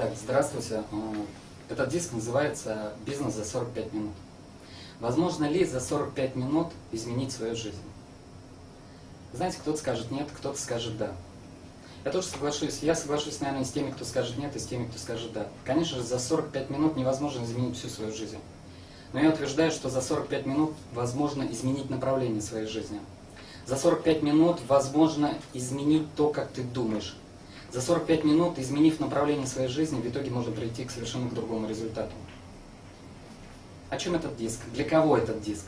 Так, здравствуйте. Э, этот диск называется «Бизнес за 45 минут». Возможно ли за 45 минут изменить свою жизнь? Знаете, кто-то скажет нет, кто-то скажет да. Я тоже соглашусь, я соглашусь, наверное, с теми, кто скажет нет, и с теми, кто скажет да. Конечно же, за 45 минут невозможно изменить всю свою жизнь. Но я утверждаю, что за 45 минут возможно изменить направление своей жизни. За 45 минут возможно изменить то, как ты думаешь. За 45 минут, изменив направление своей жизни, в итоге можно прийти к совершенно другому результату. О чем этот диск? Для кого этот диск?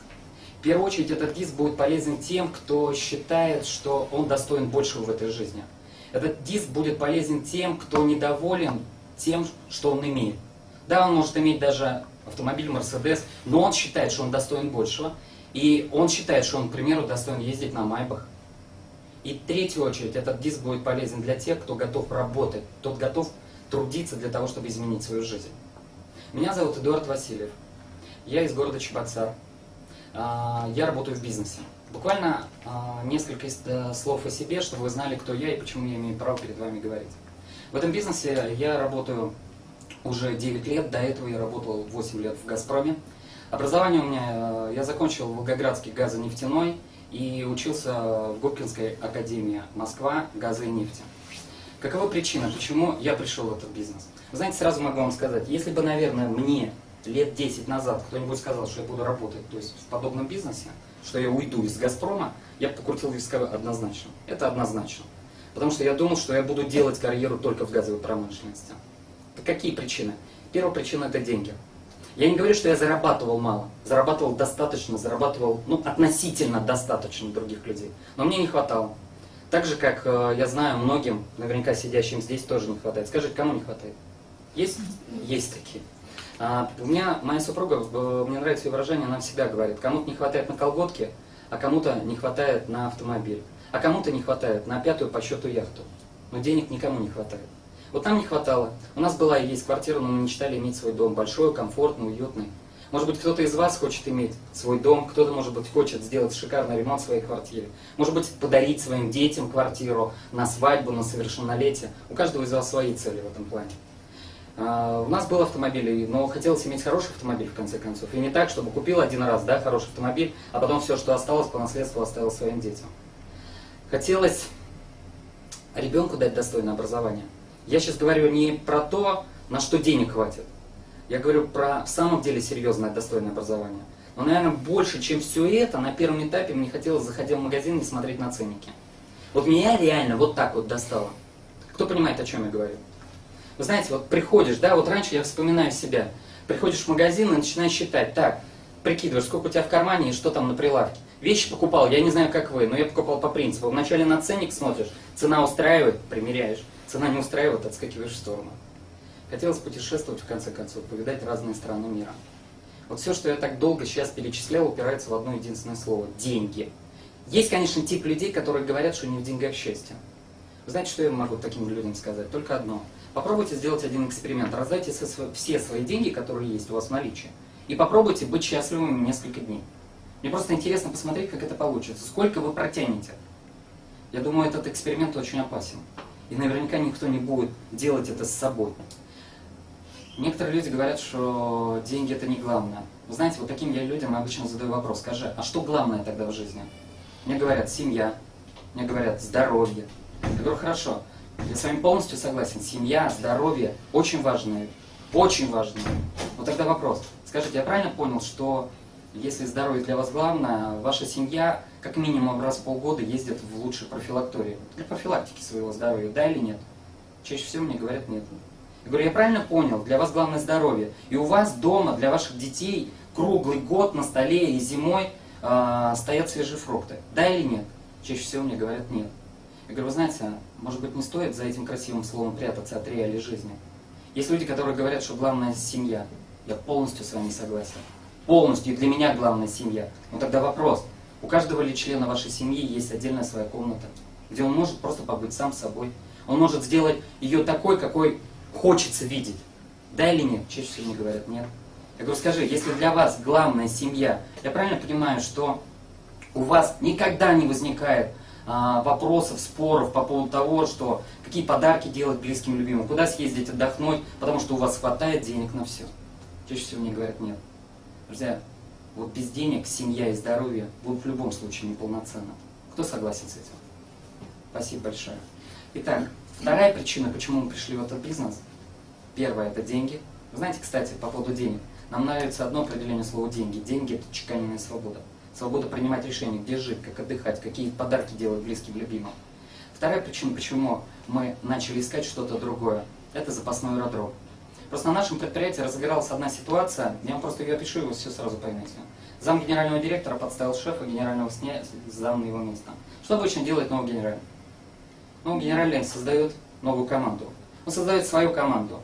В первую очередь, этот диск будет полезен тем, кто считает, что он достоин большего в этой жизни. Этот диск будет полезен тем, кто недоволен тем, что он имеет. Да, он может иметь даже автомобиль Mercedes, но он считает, что он достоин большего. И он считает, что он, к примеру, достоин ездить на Майбах. И третью очередь, этот диск будет полезен для тех, кто готов работать, тот готов трудиться для того, чтобы изменить свою жизнь. Меня зовут Эдуард Васильев. Я из города Чебоксар. А, я работаю в бизнесе. Буквально а, несколько э, слов о себе, чтобы вы знали, кто я и почему я имею право перед вами говорить. В этом бизнесе я работаю уже 9 лет, до этого я работал 8 лет в «Газпроме». Образование у меня, э, я закончил Волгоградский газонефтяной и учился в Губкинской академии Москва газа и нефти. Какова причина, почему я пришел в этот бизнес? Знаете, сразу могу вам сказать, если бы, наверное, мне лет 10 назад кто-нибудь сказал, что я буду работать то есть в подобном бизнесе, что я уйду из «Газпрома», я бы покрутил виска однозначно. Это однозначно. Потому что я думал, что я буду делать карьеру только в газовой промышленности. Какие причины? Первая причина – это деньги. Я не говорю, что я зарабатывал мало. Зарабатывал достаточно, зарабатывал ну, относительно достаточно других людей. Но мне не хватало. Так же, как э, я знаю, многим, наверняка сидящим здесь, тоже не хватает. Скажите, кому не хватает? Есть? Есть такие. А, у меня, моя супруга, э, мне нравится ее выражение, она всегда говорит, кому-то не хватает на колготки, а кому-то не хватает на автомобиль, а кому-то не хватает на пятую по счету яхту. Но денег никому не хватает. Вот нам не хватало. У нас была и есть квартира, но мы мечтали иметь свой дом. Большой, комфортный, уютный. Может быть, кто-то из вас хочет иметь свой дом, кто-то, может быть, хочет сделать шикарный ремонт в своей квартире. Может быть, подарить своим детям квартиру на свадьбу, на совершеннолетие. У каждого из вас свои цели в этом плане. А, у нас был автомобиль, но хотелось иметь хороший автомобиль, в конце концов. И не так, чтобы купил один раз, да, хороший автомобиль, а потом все, что осталось по наследству, оставил своим детям. Хотелось ребенку дать достойное образование. Я сейчас говорю не про то, на что денег хватит. Я говорю про в самом деле серьезное достойное образование. Но, наверное, больше, чем все это, на первом этапе мне хотелось заходить в магазин и смотреть на ценники. Вот меня реально вот так вот достало. Кто понимает, о чем я говорю? Вы знаете, вот приходишь, да, вот раньше я вспоминаю себя. Приходишь в магазин и начинаешь считать, так, прикидываешь, сколько у тебя в кармане и что там на прилавке. Вещи покупал, я не знаю, как вы, но я покупал по принципу. Вначале на ценник смотришь, цена устраивает, примеряешь. Цена не устраивает, отскакиваешь в сторону. Хотелось путешествовать, в конце концов, повидать разные страны мира. Вот все, что я так долго сейчас перечислял, упирается в одно единственное слово – деньги. Есть, конечно, тип людей, которые говорят, что не в деньгах счастье. Знаете, что я могу таким людям сказать? Только одно. Попробуйте сделать один эксперимент. Раздайте все свои деньги, которые есть у вас в наличии. И попробуйте быть счастливыми несколько дней. Мне просто интересно посмотреть, как это получится. Сколько вы протянете. Я думаю, этот эксперимент очень опасен. И наверняка никто не будет делать это с собой. Некоторые люди говорят, что деньги это не главное. Вы знаете, вот таким я людям обычно задаю вопрос. Скажи, а что главное тогда в жизни? Мне говорят, семья. Мне говорят, здоровье. Я говорю, хорошо, я с вами полностью согласен. Семья, здоровье очень важные. Очень важные. Вот тогда вопрос. Скажите, я правильно понял, что если здоровье для вас главное, ваша семья как минимум раз в полгода ездит в лучшую профилакторию для профилактики своего здоровья, да или нет? Чаще всего мне говорят нет. Я говорю, я правильно понял, для вас главное здоровье. И у вас дома для ваших детей круглый год на столе и зимой э, стоят свежие фрукты. Да или нет? Чаще всего мне говорят нет. Я говорю, вы знаете, может быть не стоит за этим красивым словом прятаться от реалий жизни. Есть люди, которые говорят, что главное семья. Я полностью с вами согласен полностью, и для меня главная семья. Но тогда вопрос, у каждого ли члена вашей семьи есть отдельная своя комната, где он может просто побыть сам собой. Он может сделать ее такой, какой хочется видеть. Да или нет? Чаще всего мне говорят нет. Я говорю, скажи, если для вас главная семья, я правильно понимаю, что у вас никогда не возникает а, вопросов, споров по поводу того, что какие подарки делать близким любимым, куда съездить отдохнуть, потому что у вас хватает денег на все. Чаще всего мне говорят нет. Друзья, вот без денег семья и здоровье будут в любом случае неполноценно. Кто согласен с этим? Спасибо большое. Итак, вторая причина, почему мы пришли в этот бизнес. Первая – это деньги. Вы знаете, кстати, по поводу денег. Нам нравится одно определение слова «деньги». Деньги – это чеканенная свобода. Свобода принимать решения, где жить, как отдыхать, какие подарки делать близким, любимым. Вторая причина, почему мы начали искать что-то другое, это запасной аэродром. Просто на нашем предприятии разыгралась одна ситуация, я вам просто ее опишу, и вы все сразу поймете. Зам генерального директора подставил шефа генерального снять зам на его место. Что обычно делает новый генеральный? Новый генеральный создает новую команду. Он создает свою команду.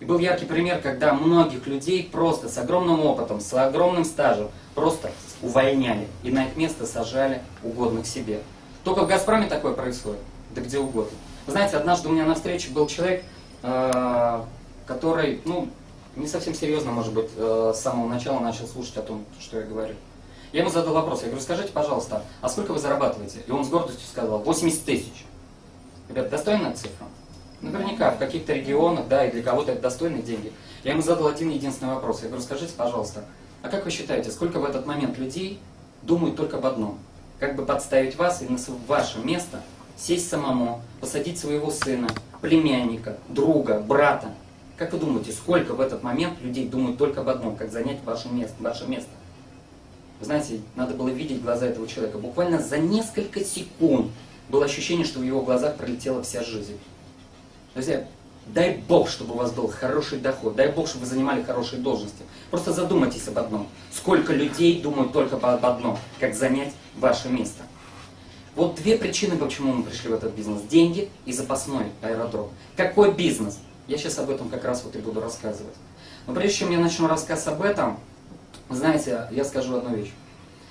И был яркий пример, когда многих людей просто с огромным опытом, с огромным стажем просто увольняли и на их место сажали угодных себе. Только в «Газпроме» такое происходит, да где угодно. Знаете, однажды у меня на встрече был человек, э, который, ну, не совсем серьезно, может быть, э, с самого начала начал слушать о том, что я говорю. Я ему задал вопрос, я говорю, скажите, пожалуйста, а сколько вы зарабатываете? И он с гордостью сказал, 80 тысяч. Ребят, достойная цифра? Наверняка, в каких-то регионах, да, и для кого-то это достойные деньги. Я ему задал один единственный вопрос. Я говорю, скажите, пожалуйста, а как вы считаете, сколько в этот момент людей думают только об одном? Как бы подставить вас и на ваше место сесть самому, посадить своего сына, племянника, друга, брата. Как вы думаете, сколько в этот момент людей думают только об одном, как занять ваше место? Ваше место? Вы знаете, надо было видеть глаза этого человека. Буквально за несколько секунд было ощущение, что в его глазах пролетела вся жизнь. Друзья, дай Бог, чтобы у вас был хороший доход, дай Бог, чтобы вы занимали хорошие должности. Просто задумайтесь об одном. Сколько людей думают только об одном, как занять ваше место. Вот две причины, почему мы пришли в этот бизнес. Деньги и запасной аэродром. Какой бизнес? Я сейчас об этом как раз вот и буду рассказывать. Но прежде чем я начну рассказ об этом, знаете, я скажу одну вещь.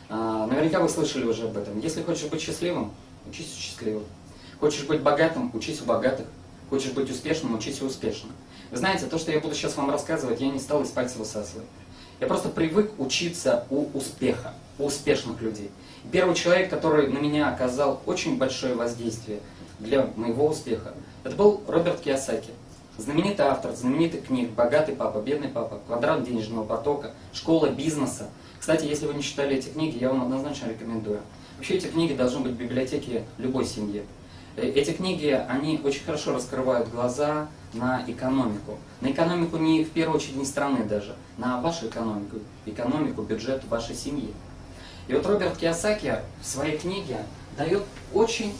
А, наверняка вы слышали уже об этом. Если хочешь быть счастливым, учись у счастливых. Хочешь быть богатым, учись у богатых. Хочешь быть успешным, учись успешным. Вы знаете, то, что я буду сейчас вам рассказывать, я не стал из пальца высасывать. Я просто привык учиться у успеха, у успешных людей. Первый человек, который на меня оказал очень большое воздействие для моего успеха, это был Роберт Киосаки. Знаменитый автор, знаменитый книг «Богатый папа», «Бедный папа», «Квадрат денежного потока», «Школа бизнеса». Кстати, если вы не читали эти книги, я вам однозначно рекомендую. Вообще эти книги должны быть в библиотеке любой семьи. Э, эти книги, они очень хорошо раскрывают глаза на экономику. На экономику не в первую очередь не страны даже, на вашу экономику, экономику, бюджет вашей семьи. И вот Роберт Киосаки в своей книге дает очень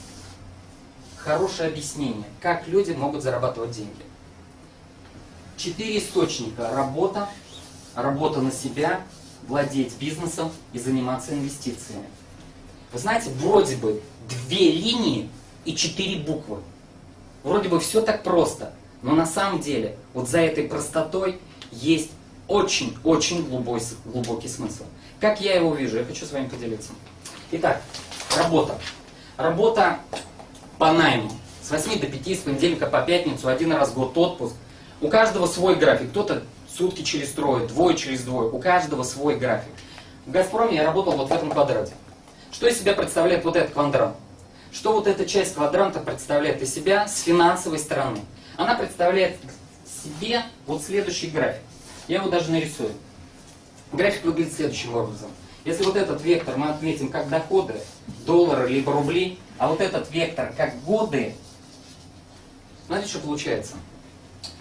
хорошее объяснение, как люди могут зарабатывать деньги. Четыре источника. Работа, работа на себя, владеть бизнесом и заниматься инвестициями. Вы знаете, вроде бы две линии и четыре буквы. Вроде бы все так просто, но на самом деле вот за этой простотой есть очень-очень глубокий, смысл. Как я его вижу, я хочу с вами поделиться. Итак, работа. Работа по найму. С 8 до 5, с понедельника по пятницу, один раз в год отпуск. У каждого свой график. Кто-то сутки через трое, двое через двое. У каждого свой график. В «Газпроме» я работал вот в этом квадрате. Что из себя представляет вот этот квадрат? Что вот эта часть квадранта представляет из себя с финансовой стороны? Она представляет себе вот следующий график. Я его даже нарисую. График выглядит следующим образом. Если вот этот вектор мы отметим как доходы, доллары либо рубли, а вот этот вектор как годы, знаете, что получается?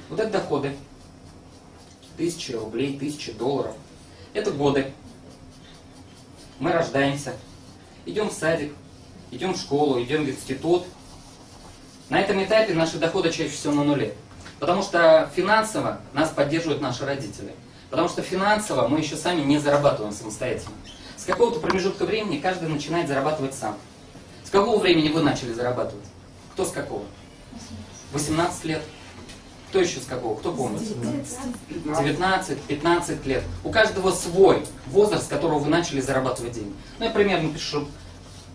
Вот это доходы, тысячи рублей, тысячи долларов. Это годы. Мы рождаемся, идем в садик, идем в школу, идем в институт. На этом этапе наши доходы чаще всего на нуле. Потому что финансово нас поддерживают наши родители. Потому что финансово мы еще сами не зарабатываем самостоятельно. С какого-то промежутка времени каждый начинает зарабатывать сам. С какого времени вы начали зарабатывать? Кто с какого? 18 лет. Кто еще с какого? Кто помнит? 19, 15 лет. У каждого свой возраст, с которого вы начали зарабатывать деньги. Ну, я примерно пишу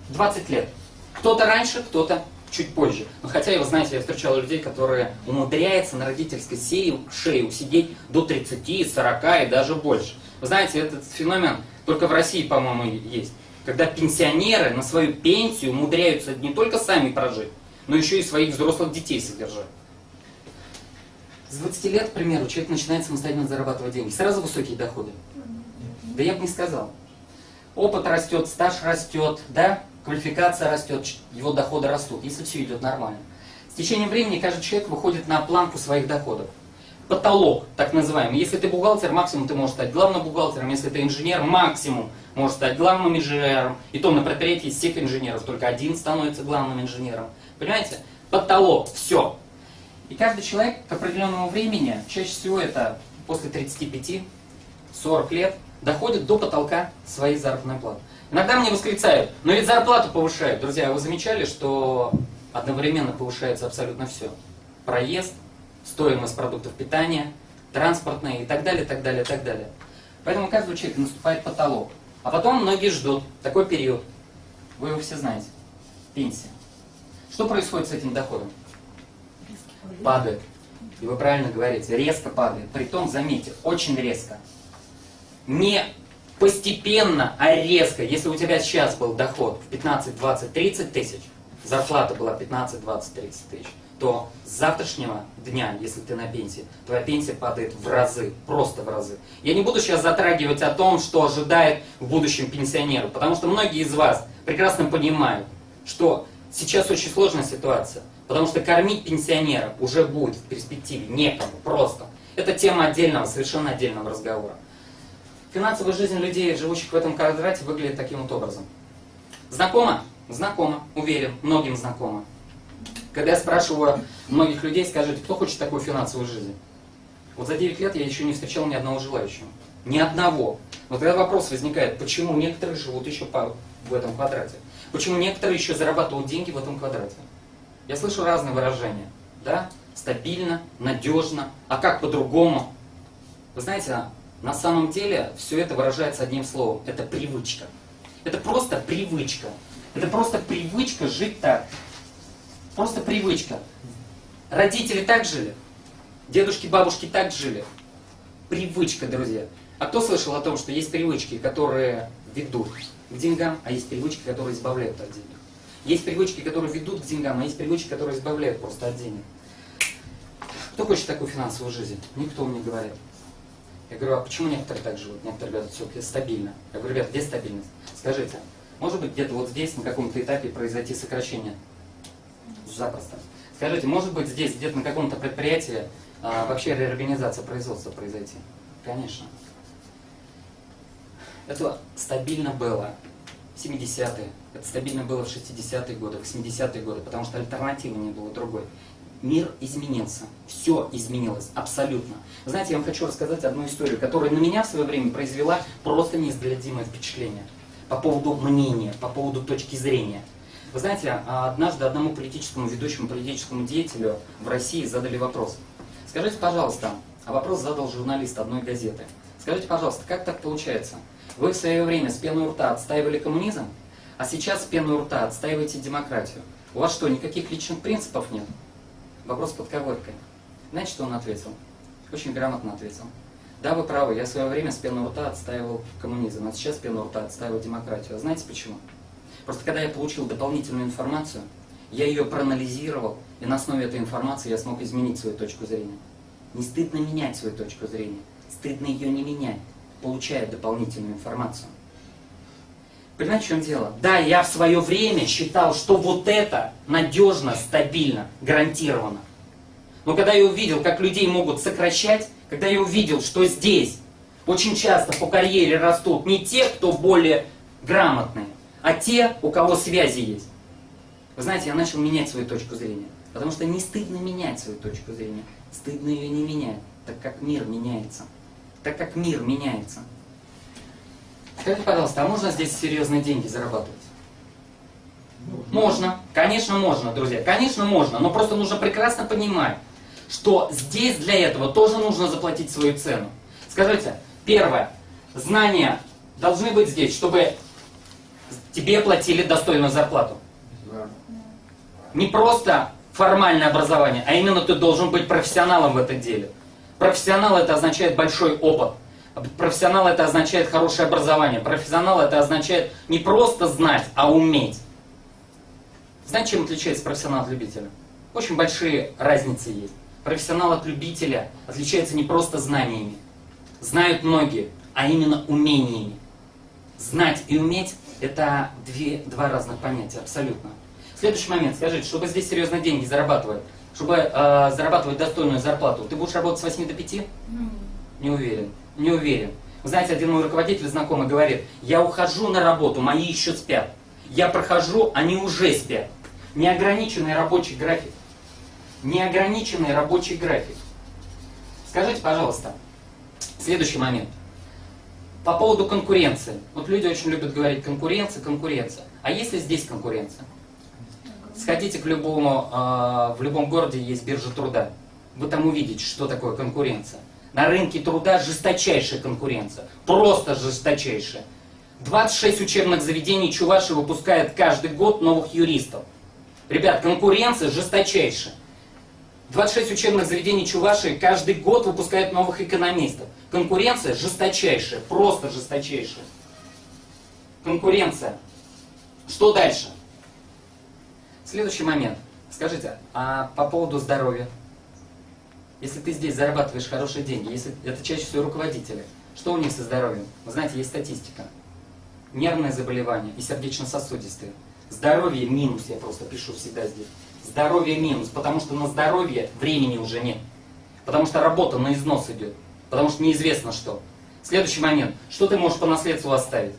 20 лет. Кто-то раньше, кто-то чуть позже. Но хотя, вы знаете, я встречал людей, которые умудряются на родительской серии, шее усидеть до 30, 40 и даже больше. Вы знаете, этот феномен только в России, по-моему, есть. когда пенсионеры на свою пенсию умудряются не только сами прожить, но еще и своих взрослых детей содержать. С 20 лет, к примеру, человек начинает самостоятельно зарабатывать деньги. Сразу высокие доходы. Да я бы не сказал. Опыт растет, стаж растет, да, квалификация растет, его доходы растут, если все идет нормально. С течением времени каждый человек выходит на планку своих доходов. Потолок, так называемый. Если ты бухгалтер, максимум ты можешь стать главным бухгалтером. Если ты инженер, максимум можешь стать главным инженером. И то на предприятии из всех инженеров только один становится главным инженером. Понимаете? Потолок, все. И каждый человек к определенному времени, чаще всего это после 35-40 лет, доходит до потолка своей заработной платы. Иногда мне восклицают, но ведь зарплату повышают. Друзья, вы замечали, что одновременно повышается абсолютно все? Проезд, стоимость продуктов питания, транспортные и так далее, так далее, так далее. Поэтому каждый человек наступает потолок. А потом многие ждут такой период. Вы его все знаете. Пенсия. Что происходит с этим доходом? Падает. И вы правильно говорите, резко падает. Притом, заметьте, очень резко. Не постепенно, а резко. Если у тебя сейчас был доход в 15, 20, 30 тысяч, зарплата была 15, 20, 30 тысяч, то с завтрашнего дня, если ты на пенсии, твоя пенсия падает в разы, просто в разы. Я не буду сейчас затрагивать о том, что ожидает в будущем пенсионеру, потому что многие из вас прекрасно понимают, что сейчас очень сложная ситуация, потому что кормить пенсионера уже будет в перспективе некому, просто. Это тема отдельного, совершенно отдельного разговора. Финансовая жизнь людей, живущих в этом квадрате, выглядит таким вот образом. Знакомо? Знакомо, уверен, многим знакомо. Когда я спрашиваю многих людей, скажите, кто хочет такую финансовую жизнь? Вот за 9 лет я еще не встречал ни одного желающего. Ни одного. Вот тогда вопрос возникает, почему некоторые живут еще в этом квадрате? Почему некоторые еще зарабатывают деньги в этом квадрате? Я слышу разные выражения. Да? Стабильно, надежно. А как по-другому? Вы знаете, на самом деле все это выражается одним словом. Это привычка. Это просто привычка. Это просто привычка жить так. Просто привычка. Родители так жили. Дедушки, бабушки так жили. Привычка, друзья. А кто слышал о том, что есть привычки, которые ведут к деньгам, а есть привычки, которые избавляют от денег? Есть привычки, которые ведут к деньгам, а есть привычки, которые избавляют просто от денег. Кто хочет такую финансовую жизнь? Никто мне говорит. Я говорю, а почему некоторые так живут? Некоторые говорят, все-таки стабильно. Я говорю, ребят, где стабильность? Скажите, может быть где-то вот здесь на каком-то этапе произойти сокращение? Запросто. Скажите, может быть здесь где-то на каком-то предприятии а, вообще реорганизация производства произойти? Конечно. Это стабильно было 70-е, это стабильно было в 60-е годы, в 80-е годы, потому что альтернативы не было другой. Мир изменился, все изменилось, абсолютно. Знаете, я вам хочу рассказать одну историю, которая на меня в свое время произвела просто неизгладимое впечатление по поводу мнения, по поводу точки зрения. Вы знаете, однажды одному политическому ведущему политическому деятелю в России задали вопрос. Скажите, пожалуйста, а вопрос задал журналист одной газеты. Скажите, пожалуйста, как так получается? Вы в свое время с пеной рта отстаивали коммунизм, а сейчас с пеной рта отстаиваете демократию. У вас что, никаких личных принципов нет? Вопрос под ковыркой. Знаете, что он ответил? Очень грамотно ответил. Да, вы правы, я в свое время с пеной рта отстаивал коммунизм, а сейчас с пеной рта отстаиваю демократию. А знаете почему? Просто когда я получил дополнительную информацию, я ее проанализировал, и на основе этой информации я смог изменить свою точку зрения. Не стыдно менять свою точку зрения, стыдно ее не менять, получая дополнительную информацию. Понимаете, в чем дело? Да, я в свое время считал, что вот это надежно, стабильно, гарантированно. Но когда я увидел, как людей могут сокращать, когда я увидел, что здесь очень часто по карьере растут не те, кто более грамотные, а те, у кого связи есть. Вы знаете, я начал менять свою точку зрения. Потому что не стыдно менять свою точку зрения. Стыдно ее не менять, так как мир меняется. Так как мир меняется. Скажите, пожалуйста, а можно здесь серьезные деньги зарабатывать? Можно. Конечно, можно, друзья. Конечно, можно. Но просто нужно прекрасно понимать, что здесь для этого тоже нужно заплатить свою цену. Скажите, первое, знания должны быть здесь, чтобы тебе платили достойную зарплату. Не просто формальное образование, а именно ты должен быть профессионалом в этом деле. Профессионал это означает большой опыт. Профессионал это означает хорошее образование. Профессионал это означает не просто знать, а уметь. Знаете, чем отличается профессионал от любителя? Очень большие разницы есть. Профессионал от любителя отличается не просто знаниями. Знают многие, а именно умениями. Знать и уметь – это две, два разных понятия, абсолютно. Следующий момент. Скажите, чтобы здесь серьезно деньги зарабатывать, чтобы э, зарабатывать достойную зарплату, ты будешь работать с 8 до 5? Не уверен. Не уверен. Вы знаете, один мой руководитель знакомый говорит, я ухожу на работу, мои еще спят. Я прохожу, они уже спят. Неограниченный рабочий график. Неограниченный рабочий график. Скажите, пожалуйста, следующий момент. По поводу конкуренции. Вот люди очень любят говорить конкуренция, конкуренция. А есть ли здесь конкуренция? Сходите к любому, э, в любом городе есть биржа труда. Вы там увидите, что такое конкуренция. На рынке труда жесточайшая конкуренция. Просто жесточайшая. 26 учебных заведений Чуваши выпускает каждый год новых юристов. Ребят, конкуренция жесточайшая. 26 учебных заведений Чувашии каждый год выпускают новых экономистов. Конкуренция жесточайшая, просто жесточайшая. Конкуренция. Что дальше? Следующий момент. Скажите, а по поводу здоровья? Если ты здесь зарабатываешь хорошие деньги, если это чаще всего руководители, что у них со здоровьем? Вы знаете, есть статистика. Нервные заболевания и сердечно-сосудистые. Здоровье минус, я просто пишу всегда здесь. Здоровье минус, потому что на здоровье времени уже нет. Потому что работа на износ идет. Потому что неизвестно что. Следующий момент. Что ты можешь по наследству оставить?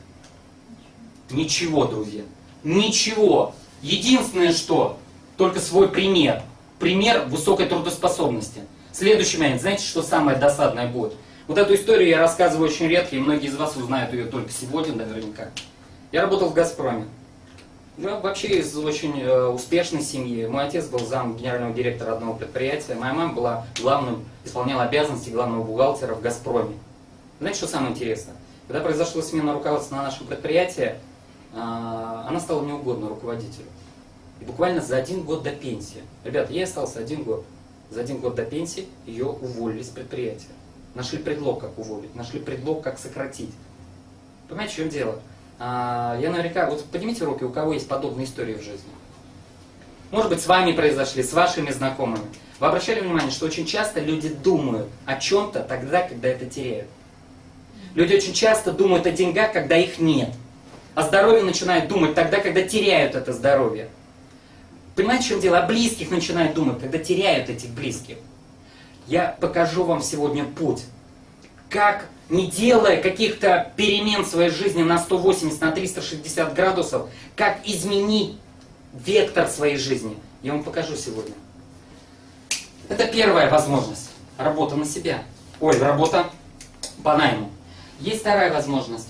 Ничего, друзья. Ничего. Единственное, что только свой пример. Пример высокой трудоспособности. Следующий момент. Знаете, что самое досадное будет? Вот эту историю я рассказываю очень редко, и многие из вас узнают ее только сегодня наверняка. Я работал в «Газпроме». Я вообще из очень э, успешной семьи. Мой отец был зам генерального директора одного предприятия. Моя мама была главным, исполняла обязанности главного бухгалтера в «Газпроме». Знаете, что самое интересное? Когда произошла смена руководства на нашем предприятии, она стала неугодна руководителю. И буквально за один год до пенсии. Ребята, я остался один год. За один год до пенсии ее уволили с предприятия. Нашли предлог, как уволить. Нашли предлог, как сократить. Понимаете, в чем дело? А, я наверняка, вот поднимите руки, у кого есть подобные истории в жизни. Может быть, с вами произошли, с вашими знакомыми. Вы обращали внимание, что очень часто люди думают о чем-то тогда, когда это теряют. Люди очень часто думают о деньгах, когда их нет. О здоровье начинают думать тогда, когда теряют это здоровье. Понимаете, в чем дело? О близких начинают думать, когда теряют этих близких. Я покажу вам сегодня путь, как не делая каких-то перемен в своей жизни на 180, на 360 градусов, как изменить вектор своей жизни. Я вам покажу сегодня. Это первая возможность. Работа на себя. Ой, работа по найму. Есть вторая возможность.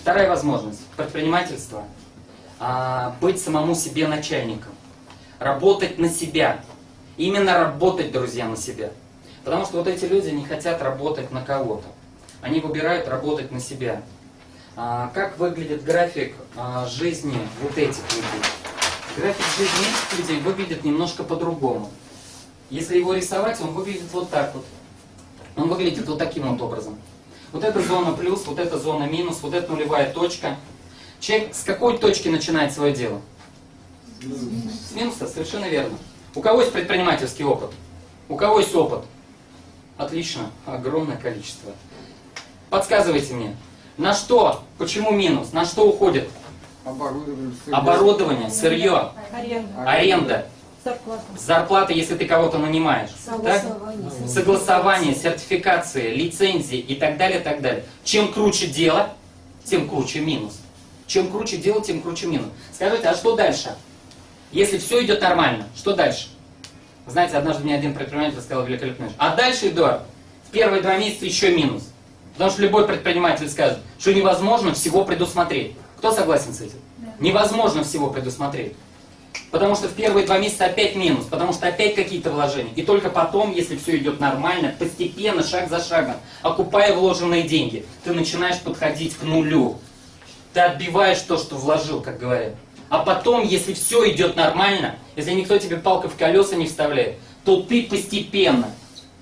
Вторая возможность. Предпринимательство. А, быть самому себе начальником. Работать на себя. Именно работать, друзья, на себя. Потому что вот эти люди не хотят работать на кого-то они выбирают работать на себя. А, как выглядит график а, жизни вот этих людей? График жизни этих людей выглядит немножко по-другому. Если его рисовать, он выглядит вот так вот. Он выглядит вот таким вот образом. Вот эта зона плюс, вот эта зона минус, вот эта нулевая точка. Человек с какой точки начинает свое дело? С минуса, совершенно верно. У кого есть предпринимательский опыт? У кого есть опыт? Отлично, огромное количество. Подсказывайте мне. На что? Почему минус? На что уходит? Оборудование, сырье. Оборудование, сырье, Аренда. аренда, Зарплата. зарплата, если ты кого-то нанимаешь. Так? Согласование. Согласование, сертификации, лицензии и так далее, так далее. Чем круче дело, тем круче минус. Чем круче дело, тем круче минус. Скажите, а что дальше? Если все идет нормально, что дальше? Знаете, однажды мне один предприниматель сказал великолепную вещь. А дальше, Эдуард, в первые два месяца еще минус. Потому что любой предприниматель скажет, что невозможно всего предусмотреть. Кто согласен с этим? Да. Невозможно всего предусмотреть. Потому что в первые два месяца опять минус, потому что опять какие-то вложения. И только потом, если все идет нормально, постепенно, шаг за шагом, окупая вложенные деньги, ты начинаешь подходить к нулю. Ты отбиваешь то, что вложил, как говорят. А потом, если все идет нормально, если никто тебе палкой в колеса не вставляет, то ты постепенно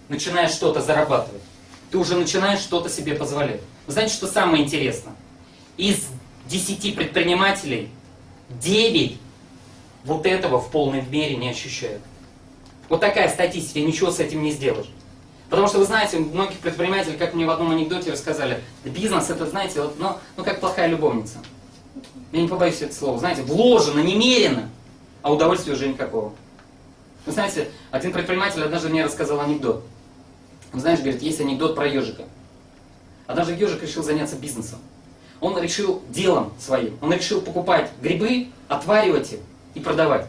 начинаешь что-то зарабатывать. ты уже начинаешь что-то себе позволять. Вы знаете, что самое интересное? Из 10 предпринимателей 9 вот этого в полной мере не ощущают. Вот такая статистика, ничего с этим не сделаешь. Потому что вы знаете, многих предпринимателей, как мне в одном анекдоте рассказали, бизнес это, знаете, вот, ну, ну как плохая любовница. Я не побоюсь это слова. Знаете, вложено немерено, а удовольствия уже никакого. Вы знаете, один предприниматель однажды мне рассказал анекдот. Он, знаешь, говорит, есть анекдот про ежика. Однажды ежик решил заняться бизнесом. Он решил делом своим. Он решил покупать грибы, отваривать их и продавать.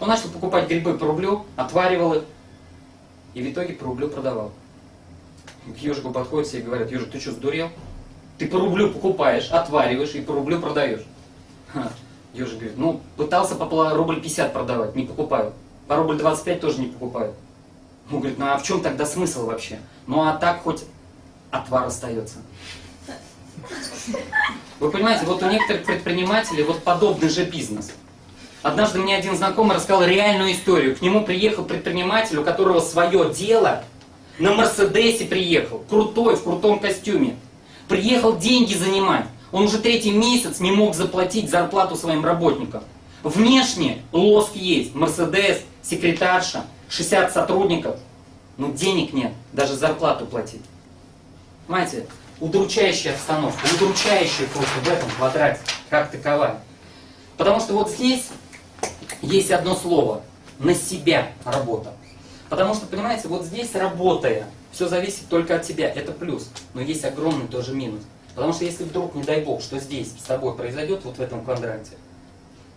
Он начал покупать грибы по рублю, отваривал их, и в итоге по рублю продавал. К ежику подходят все и говорят, ежик, ты что, сдурел? Ты по рублю покупаешь, отвариваешь и по рублю продаешь. Ежик говорит, ну, пытался по рубль 50 продавать, не покупаю. По рубль 25 тоже не покупаю. Он говорит, ну а в чем тогда смысл вообще? Ну а так хоть отвар остается. Вы понимаете, вот у некоторых предпринимателей вот подобный же бизнес. Однажды мне один знакомый рассказал реальную историю. К нему приехал предприниматель, у которого свое дело, на Мерседесе приехал, крутой, в крутом костюме. Приехал деньги занимать. Он уже третий месяц не мог заплатить зарплату своим работникам. Внешне лоск есть, Мерседес, секретарша, 60 сотрудников. Но денег нет, даже зарплату платить. Понимаете, удручающая обстановка, удручающая просто в этом квадрате, как таковая. Потому что вот здесь есть одно слово, на себя работа. Потому что, понимаете, вот здесь работая, все зависит только от тебя, это плюс. Но есть огромный тоже минус. Потому что если вдруг, не дай бог, что здесь с тобой произойдет, вот в этом квадранте,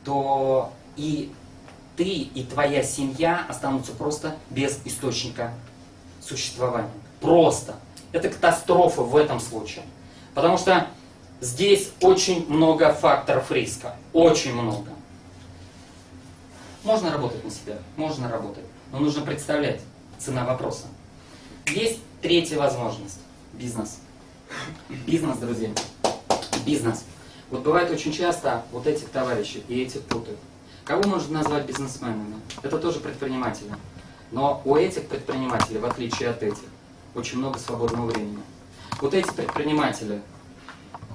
то и ты, и твоя семья останутся просто без источника существования. Просто. Это катастрофа в этом случае. Потому что здесь очень много факторов риска. Очень много. Можно работать на себя, можно работать. Но нужно представлять цена вопроса. Есть третья возможность. Бизнес. Бизнес, друзья. Бизнес. Вот бывает очень часто вот этих товарищей и этих путают. Кого можно назвать бизнесменами? Это тоже предприниматели. Но у этих предпринимателей, в отличие от этих, очень много свободного времени. Вот эти предприниматели,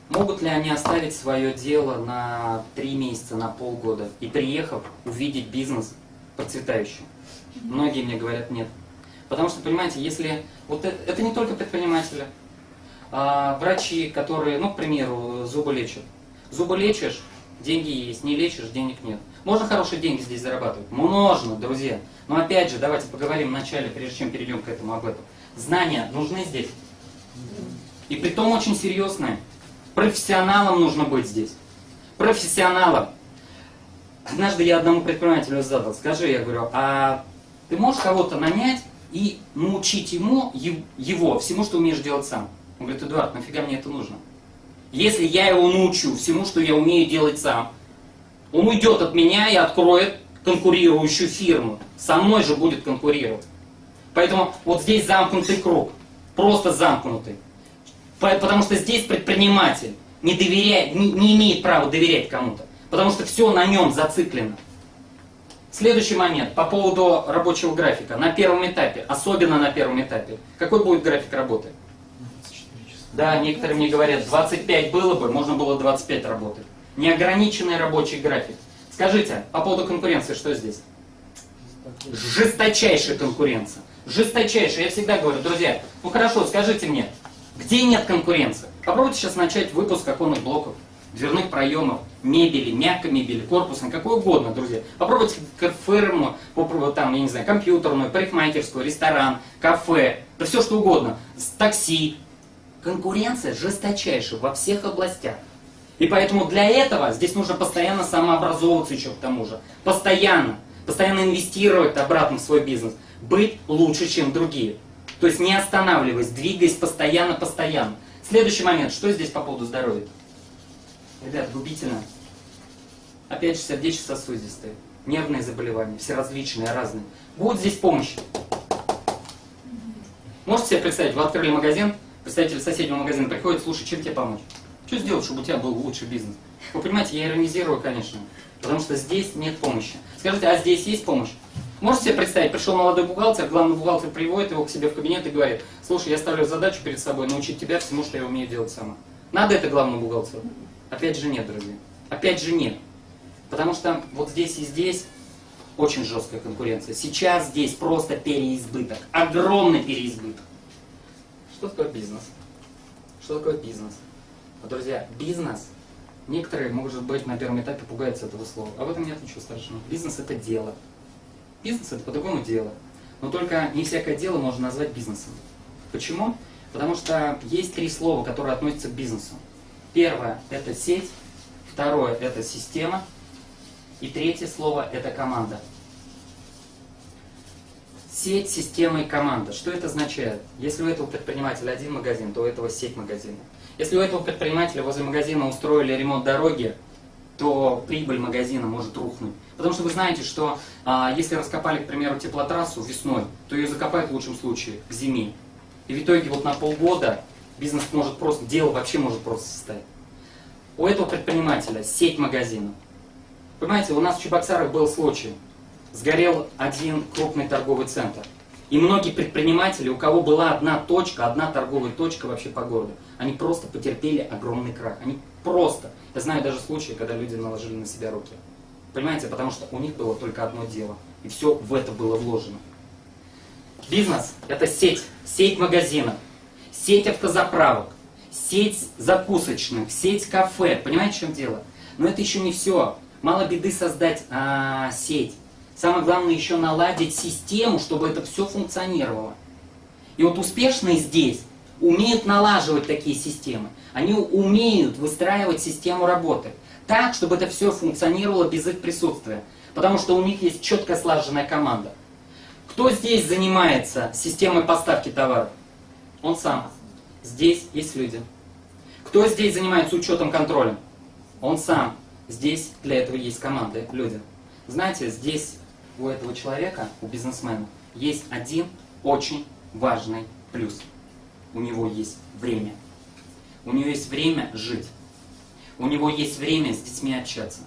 могут ли они оставить свое дело на три месяца, на полгода и приехав увидеть бизнес процветающий? Многие мне говорят нет. Потому что, понимаете, если... Вот это, это не только предприниматели. А, врачи, которые, ну, к примеру, зубы лечат. Зубы лечишь, деньги есть. Не лечишь, денег нет. Можно хорошие деньги здесь зарабатывать? Можно, друзья. Но опять же, давайте поговорим вначале, прежде чем перейдем к этому об этом. Знания нужны здесь. И при том очень серьезные. Профессионалом нужно быть здесь. Профессионалом. Однажды я одному предпринимателю задал, скажи, я говорю, а ты можешь кого-то нанять и научить ему, его, всему, что умеешь делать сам? Он говорит, Эдуард, нафига мне это нужно? Если я его научу всему, что я умею делать сам, он уйдет от меня и откроет конкурирующую фирму. Со мной же будет конкурировать. Поэтому вот здесь замкнутый круг. Просто замкнутый. Потому что здесь предприниматель не, доверяет, не, не имеет права доверять кому-то. Потому что все на нем зациклено. Следующий момент по поводу рабочего графика. На первом этапе, особенно на первом этапе, какой будет график работы? Да, некоторые мне говорят, 25 было бы, можно было 25 работать. Неограниченный рабочий график. Скажите, по поводу конкуренции, что здесь? Жесточайшая конкуренция. Жесточайшая. Я всегда говорю, друзья, ну хорошо, скажите мне, где нет конкуренции? Попробуйте сейчас начать выпуск оконных блоков, дверных проемов, мебели, мягкой мебели, корпусной, какой угодно, друзья. Попробуйте фирму, попробуйте там, я не знаю, компьютерную, парикмахерскую, ресторан, кафе, да все что угодно, такси. Конкуренция жесточайшая во всех областях. И поэтому для этого здесь нужно постоянно самообразовываться еще к тому же. Постоянно. Постоянно инвестировать обратно в свой бизнес. Быть лучше, чем другие. То есть не останавливаясь, двигаясь постоянно, постоянно. Следующий момент. Что здесь по поводу здоровья? Ребят, губительно. Опять же, сердечно-сосудистые, нервные заболевания, все различные, разные. Будет здесь помощь. Можете себе представить, вы открыли магазин, представитель соседнего магазина приходит, слушай, чем тебе помочь? Что сделать, чтобы у тебя был лучший бизнес? Вы понимаете, я иронизирую, конечно, потому что здесь нет помощи. Скажите, а здесь есть помощь? Можете себе представить, пришел молодой бухгалтер, главный бухгалтер приводит его к себе в кабинет и говорит, слушай, я ставлю задачу перед собой научить тебя всему, что я умею делать сама. Надо это главному бухгалтеру? Опять же нет, друзья. Опять же нет. Потому что вот здесь и здесь очень жесткая конкуренция. Сейчас здесь просто переизбыток. Огромный переизбыток. Что такое бизнес? Что такое бизнес? Друзья, бизнес, некоторые, может быть, на первом этапе пугаются этого слова. А в этом нет ничего страшного. Бизнес это дело. Бизнес это по-другому дело. Но только не всякое дело можно назвать бизнесом. Почему? Потому что есть три слова, которые относятся к бизнесу. Первое – это сеть, второе – это система, и третье слово – это команда. Сеть, система и команда. Что это означает? Если у этого предпринимателя один магазин, то у этого сеть магазинов. Если у этого предпринимателя возле магазина устроили ремонт дороги, то прибыль магазина может рухнуть. Потому что вы знаете, что а, если раскопали, к примеру, теплотрассу весной, то ее закопают в лучшем случае к зиме. И в итоге вот на полгода бизнес может просто, дело вообще может просто состоять. У этого предпринимателя сеть магазинов. Понимаете, у нас в Чебоксарах был случай. Сгорел один крупный торговый центр. И многие предприниматели, у кого была одна точка, одна торговая точка вообще по городу, они просто потерпели огромный крах. Они просто, я знаю даже случаи, когда люди наложили на себя руки. Понимаете, потому что у них было только одно дело. И все в это было вложено. Бизнес – это сеть, сеть магазинов, сеть автозаправок, сеть закусочных, сеть кафе. Понимаете, в чем дело? Но это еще не все. Мало беды создать а, сеть. Самое главное еще наладить систему, чтобы это все функционировало. И вот успешные здесь умеют налаживать такие системы. Они умеют выстраивать систему работы так, чтобы это все функционировало без их присутствия. Потому что у них есть четко слаженная команда. Кто здесь занимается системой поставки товаров? Он сам. Здесь есть люди. Кто здесь занимается учетом контролем? Он сам. Здесь для этого есть команды, люди. Знаете, здесь у этого человека, у бизнесмена, есть один очень важный плюс. У него есть время. У него есть время жить. У него есть время с детьми общаться.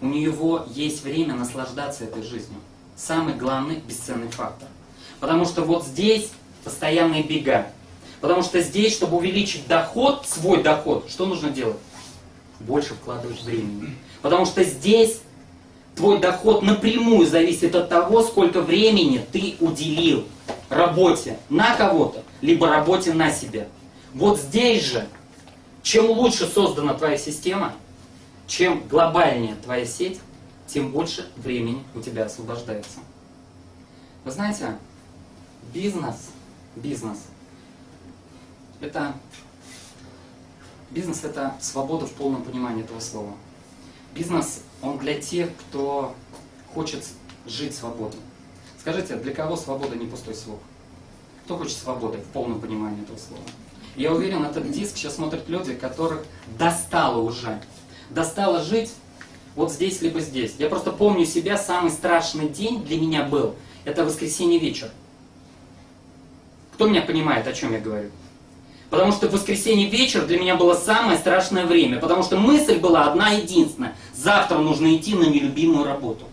У него есть время наслаждаться этой жизнью самый главный бесценный фактор. Потому что вот здесь постоянные бега. Потому что здесь, чтобы увеличить доход, свой доход, что нужно делать? Больше вкладывать времени. Потому что здесь твой доход напрямую зависит от того, сколько времени ты уделил работе на кого-то, либо работе на себя. Вот здесь же, чем лучше создана твоя система, чем глобальнее твоя сеть, тем больше времени у тебя освобождается. Вы знаете, бизнес, бизнес, это, бизнес это свобода в полном понимании этого слова. Бизнес, он для тех, кто хочет жить свободно. Скажите, для кого свобода не пустой звук? Кто хочет свободы в полном понимании этого слова? Я уверен, этот диск сейчас смотрят люди, которых достало уже. Достало жить вот здесь либо здесь. Я просто помню себя, самый страшный день для меня был, это воскресенье вечер. Кто меня понимает, о чем я говорю? Потому что воскресенье вечер для меня было самое страшное время, потому что мысль была одна единственная. Завтра нужно идти на нелюбимую работу.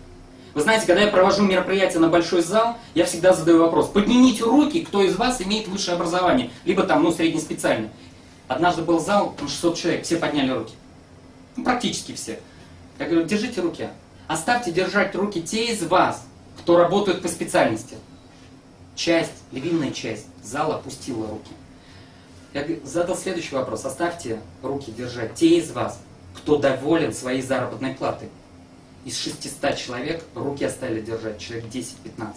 Вы знаете, когда я провожу мероприятие на большой зал, я всегда задаю вопрос. Поднимите руки, кто из вас имеет высшее образование, либо там, ну, среднеспециальное. Однажды был зал, 600 человек, все подняли руки. Ну, практически все. Я говорю, держите руки. Оставьте держать руки те из вас, кто работает по специальности. Часть, львиная часть зала опустила руки. Я задал следующий вопрос. Оставьте руки держать те из вас, кто доволен своей заработной платой. Из 600 человек руки оставили держать человек 10-15.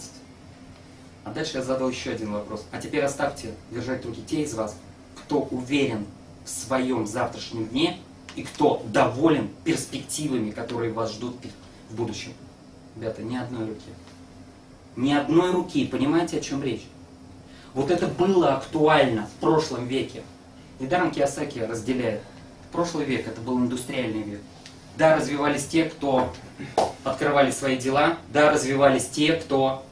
А дальше я задал еще один вопрос. А теперь оставьте держать руки те из вас, кто уверен в своем завтрашнем дне и кто доволен перспективами, которые вас ждут в будущем. Ребята, ни одной руки. Ни одной руки. Понимаете, о чем речь? Вот это было актуально в прошлом веке. Недаром Киосаки разделяет. Прошлый век это был индустриальный век. Да, развивались те, кто открывали свои дела. Да, развивались те, кто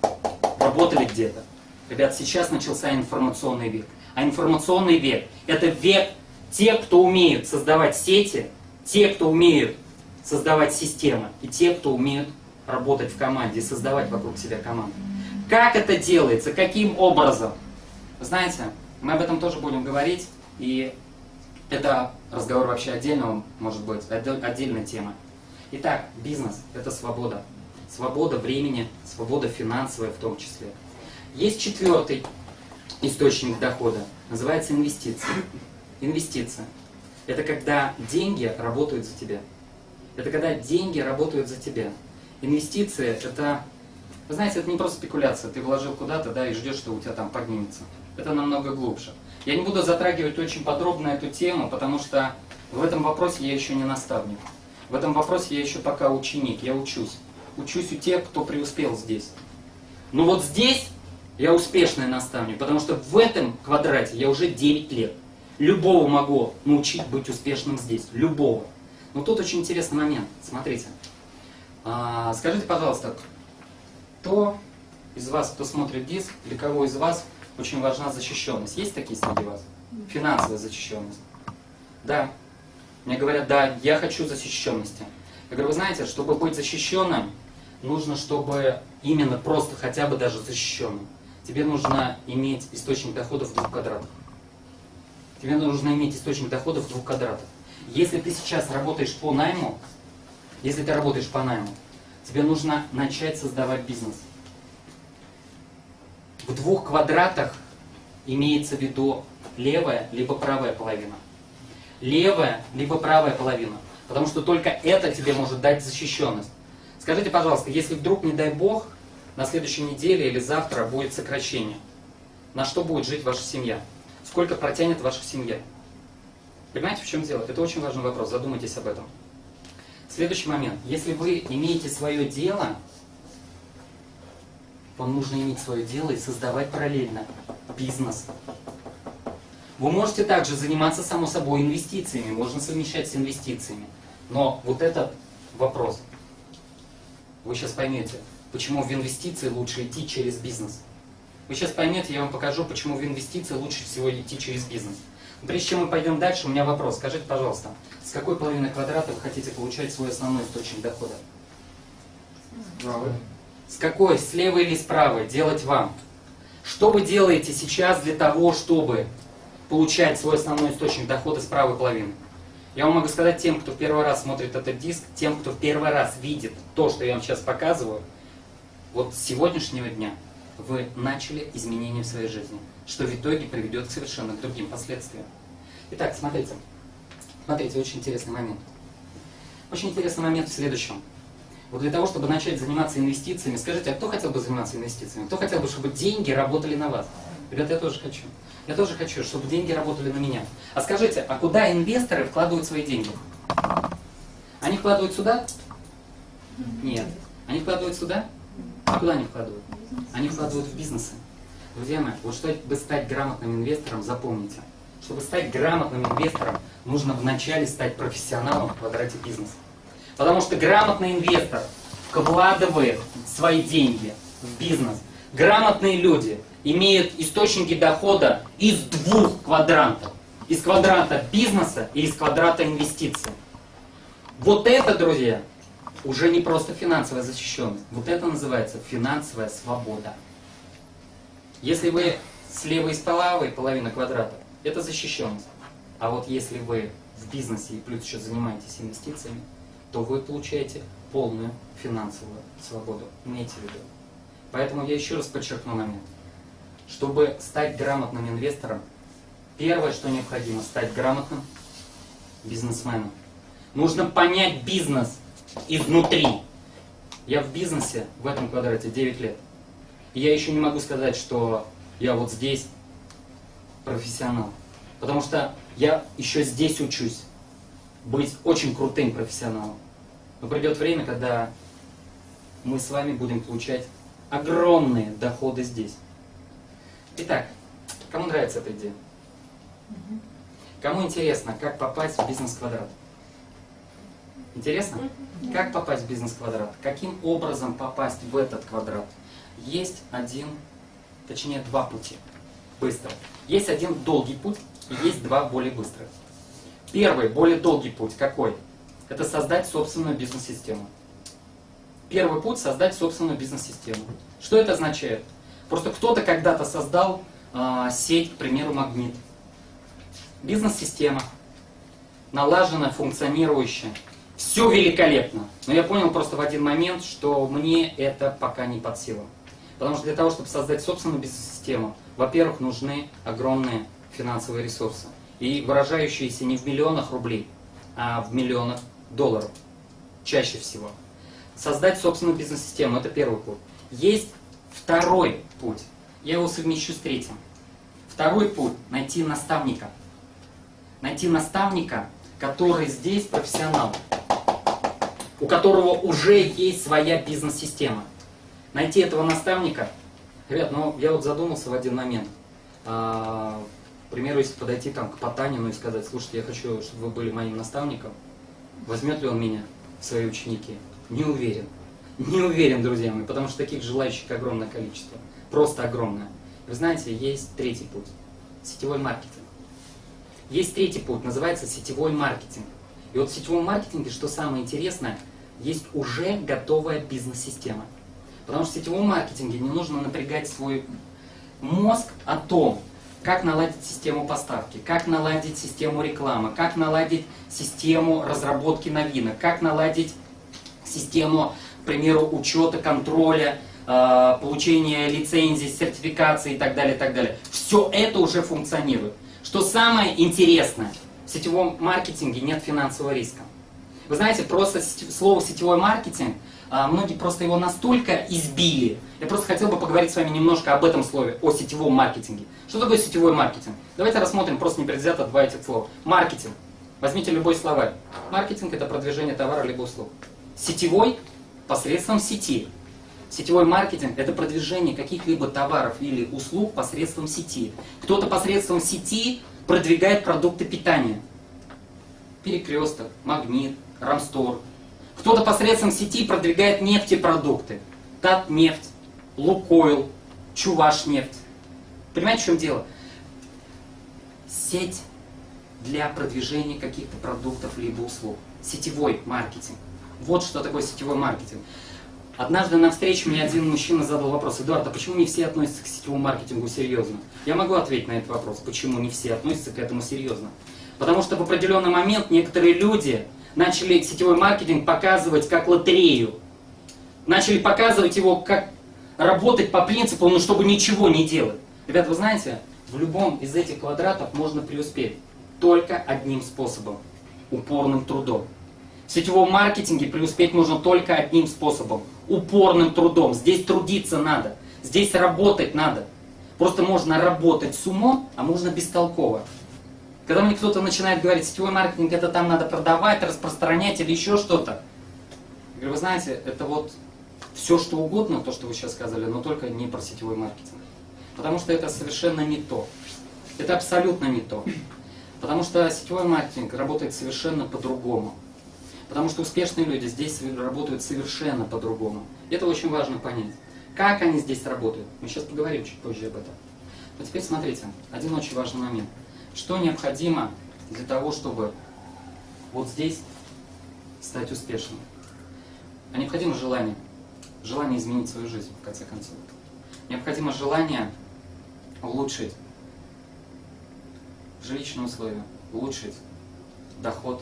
работали где-то. Ребят, сейчас начался информационный век. А информационный век – это век те, кто умеют создавать сети, те, кто умеют создавать системы, и те, кто умеют работать в команде создавать вокруг себя команду. Как это делается? Каким образом? Знаете, мы об этом тоже будем говорить, и это разговор вообще отдельного, может быть, отдельная тема. Итак, бизнес – это свобода. Свобода времени, свобода финансовая в том числе. Есть четвертый источник дохода, называется инвестиции. Инвестиция. Это когда деньги работают за тебя. Это когда деньги работают за тебя. Инвестиции – это, знаете, это не просто спекуляция. Ты вложил куда-то, да, и ждешь, что у тебя там поднимется. Это намного глубже. Я не буду затрагивать очень подробно эту тему, потому что в этом вопросе я еще не наставник. В этом вопросе я еще пока ученик, я учусь. Учусь у тех, кто преуспел здесь. Но вот здесь я успешный наставник, потому что в этом квадрате я уже 9 лет. Любого могу научить быть успешным здесь. Любого. Но тут очень интересный момент. Смотрите. А, скажите, пожалуйста, кто из вас, кто смотрит диск, для кого из вас очень важна защищенность. Есть такие среди вас? Финансовая защищенность. Да. Мне говорят, да, я хочу защищенности. Я говорю, вы знаете, чтобы быть защищенным, нужно, чтобы именно просто хотя бы даже защищенным. Тебе нужно иметь источник доходов в двух квадратах. Тебе нужно иметь источник доходов в двух квадратах. Если ты сейчас работаешь по найму, если ты работаешь по найму, тебе нужно начать создавать бизнес в двух квадратах имеется в виду левая либо правая половина. Левая либо правая половина. Потому что только это тебе может дать защищенность. Скажите, пожалуйста, если вдруг, не дай бог, на следующей неделе или завтра будет сокращение, на что будет жить ваша семья? Сколько протянет ваша семья? Понимаете, в чем дело? Это очень важный вопрос, задумайтесь об этом. Следующий момент. Если вы имеете свое дело, вам нужно иметь свое дело и создавать параллельно бизнес. Вы можете также заниматься, само собой, инвестициями, можно совмещать с инвестициями. Но вот этот вопрос, вы сейчас поймете, почему в инвестиции лучше идти через бизнес. Вы сейчас поймете, я вам покажу, почему в инвестиции лучше всего идти через бизнес. Прежде чем мы пойдем дальше, у меня вопрос. Скажите, пожалуйста, с какой половины квадрата вы хотите получать свой основной источник дохода? Правый. С какой, с левой или с правой, делать вам. Что вы делаете сейчас для того, чтобы получать свой основной источник дохода с правой половины? Я вам могу сказать тем, кто в первый раз смотрит этот диск, тем, кто в первый раз видит то, что я вам сейчас показываю, вот с сегодняшнего дня вы начали изменения в своей жизни, что в итоге приведет к совершенно другим последствиям. Итак, смотрите. Смотрите, очень интересный момент. Очень интересный момент в следующем. Вот для того, чтобы начать заниматься инвестициями, скажите, а кто хотел бы заниматься инвестициями? Кто хотел бы, чтобы деньги работали на вас? Ребята, я тоже хочу. Я тоже хочу, чтобы деньги работали на меня. А скажите, а куда инвесторы вкладывают свои деньги? Они вкладывают сюда? Нет. Они вкладывают сюда? А куда они вкладывают? Они вкладывают в бизнесы. Друзья мои, вот чтобы стать грамотным инвестором, запомните. Чтобы стать грамотным инвестором, нужно вначале стать профессионалом в квадрате бизнеса. Потому что грамотный инвестор вкладывает свои деньги в бизнес. Грамотные люди имеют источники дохода из двух квадрантов. Из квадранта бизнеса и из квадрата инвестиций. Вот это, друзья, уже не просто финансовая защищенность. Вот это называется финансовая свобода. Если вы слева и с правой половина квадрата, это защищенность. А вот если вы в бизнесе и плюс еще занимаетесь инвестициями, то вы получаете полную финансовую свободу. Имейте в виду. Поэтому я еще раз подчеркну момент. Чтобы стать грамотным инвестором, первое, что необходимо, стать грамотным бизнесменом. Нужно понять бизнес изнутри. Я в бизнесе в этом квадрате 9 лет. И я еще не могу сказать, что я вот здесь профессионал. Потому что я еще здесь учусь быть очень крутым профессионалом. Но придет время, когда мы с вами будем получать огромные доходы здесь. Итак, кому нравится эта идея? Кому интересно, как попасть в бизнес-квадрат? Интересно? Как попасть в бизнес-квадрат? Каким образом попасть в этот квадрат? Есть один, точнее два пути. Быстро. Есть один долгий путь и есть два более быстрых. Первый, более долгий путь какой? Это создать собственную бизнес-систему. Первый путь – создать собственную бизнес-систему. Что это означает? Просто кто-то когда-то создал э, сеть, к примеру, магнит. Бизнес-система, налаженная, функционирующая. Все великолепно. Но я понял просто в один момент, что мне это пока не под силу. Потому что для того, чтобы создать собственную бизнес-систему, во-первых, нужны огромные финансовые ресурсы. И выражающиеся не в миллионах рублей, а в миллионах долларов. Чаще всего. Создать собственную бизнес-систему – это первый путь. Есть второй путь. Я его совмещу с третьим. Второй путь – найти наставника. Найти наставника, который здесь профессионал, у которого уже есть своя бизнес-система. Найти этого наставника. Ребят, ну я вот задумался в один момент. А, к примеру, если подойти там к Потанину и сказать, слушайте, я хочу, чтобы вы были моим наставником, возьмет ли он меня в свои ученики? Не уверен. Не уверен, друзья мои, потому что таких желающих огромное количество. Просто огромное. Вы знаете, есть третий путь. Сетевой маркетинг. Есть третий путь, называется сетевой маркетинг. И вот в сетевом маркетинге, что самое интересное, есть уже готовая бизнес-система. Потому что в сетевом маркетинге не нужно напрягать свой мозг о том, как наладить систему поставки, как наладить систему рекламы, как наладить систему разработки новинок, как наладить систему, к примеру, учета, контроля, э, получения лицензий, сертификации и так далее, и так далее. Все это уже функционирует. Что самое интересное, в сетевом маркетинге нет финансового риска. Вы знаете, просто слово сетевой маркетинг, а, многие просто его настолько избили. Я просто хотел бы поговорить с вами немножко об этом слове, о сетевом маркетинге. Что такое сетевой маркетинг? Давайте рассмотрим просто непредвзято два этих слова. Маркетинг. Возьмите любой словарь. Маркетинг это продвижение товара либо услуг. Сетевой посредством сети. Сетевой маркетинг – это продвижение каких-либо товаров или услуг посредством сети. Кто-то посредством сети продвигает продукты питания. Перекресток, магнит, Рамстор. Кто-то посредством сети продвигает нефтепродукты. Татнефть, Лукойл, Чувашнефть. Понимаете, в чем дело? Сеть для продвижения каких-то продуктов либо услуг. Сетевой маркетинг. Вот что такое сетевой маркетинг. Однажды на встрече мне один мужчина задал вопрос, Эдуард, а почему не все относятся к сетевому маркетингу серьезно? Я могу ответить на этот вопрос, почему не все относятся к этому серьезно. Потому что в определенный момент некоторые люди начали сетевой маркетинг показывать как лотерею. Начали показывать его как работать по принципу, ну чтобы ничего не делать. Ребята, вы знаете, в любом из этих квадратов можно преуспеть только одним способом – упорным трудом. В сетевом маркетинге преуспеть можно только одним способом – упорным трудом. Здесь трудиться надо, здесь работать надо. Просто можно работать с умом, а можно бестолково. Когда мне кто-то начинает говорить, сетевой маркетинг это там надо продавать, распространять или еще что-то. Я говорю, вы знаете, это вот все что угодно, то, что вы сейчас сказали, но только не про сетевой маркетинг. Потому что это совершенно не то. Это абсолютно не то. Потому что сетевой маркетинг работает совершенно по-другому. Потому что успешные люди здесь работают совершенно по-другому. Это очень важно понять. Как они здесь работают? Мы сейчас поговорим чуть позже об этом. Но теперь смотрите, один очень важный момент. Что необходимо для того, чтобы вот здесь стать успешным? А необходимо желание. Желание изменить свою жизнь, в конце концов. Необходимо желание улучшить жилищные условия, улучшить доход.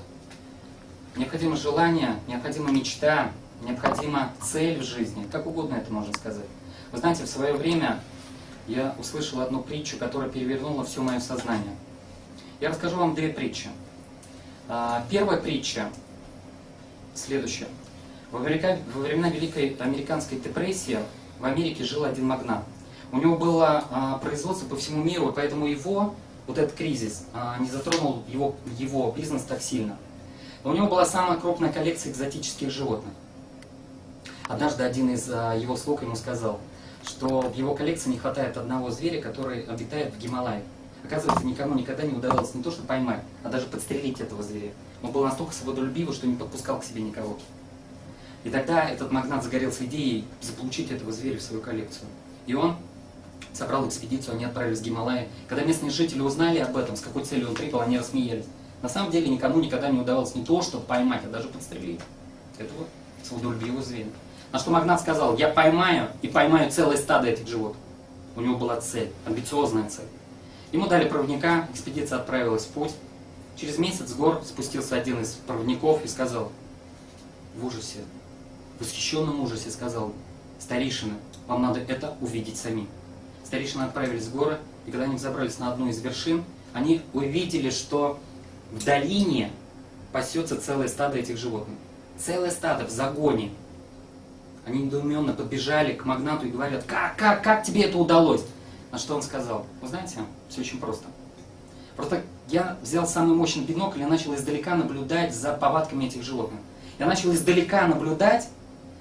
Необходимо желание, необходима мечта, необходима цель в жизни, как угодно это можно сказать. Вы знаете, в свое время я услышал одну притчу, которая перевернула все мое сознание. Я расскажу вам две притчи. А, первая притча следующая. Во времена Великой Американской депрессии в Америке жил один магнат. У него было а, производство по всему миру, поэтому его, вот этот кризис, а, не затронул его, его бизнес так сильно. Но у него была самая крупная коллекция экзотических животных. Однажды один из его слуг ему сказал, что в его коллекции не хватает одного зверя, который обитает в Гималае. Оказывается, никому никогда не удавалось не то что поймать, а даже подстрелить этого зверя. Он был настолько свободолюбивый, что не подпускал к себе никого. И тогда этот магнат загорелся идеей заполучить этого зверя в свою коллекцию. И он собрал экспедицию, они отправились в Гималаи. Когда местные жители узнали об этом, с какой целью он прибыл, они рассмеялись. На самом деле никому никогда не удавалось не то, что поймать, а даже подстрелить этого свободолюбивого зверя. На что магнат сказал, я поймаю и поймаю целое стадо этих животных. У него была цель, амбициозная цель. Ему дали проводника, экспедиция отправилась в путь. Через месяц с гор спустился один из проводников и сказал, в ужасе, в восхищенном ужасе сказал, старейшины, вам надо это увидеть сами. Старейшины отправились в горы, и когда они взобрались на одну из вершин, они увидели, что в долине пасется целое стадо этих животных. Целое стадо в загоне. Они недоуменно подбежали к магнату и говорят, как, как, как тебе это удалось? На что он сказал, вы знаете, все очень просто. Просто я взял самый мощный бинокль и начал издалека наблюдать за повадками этих животных. Я начал издалека наблюдать,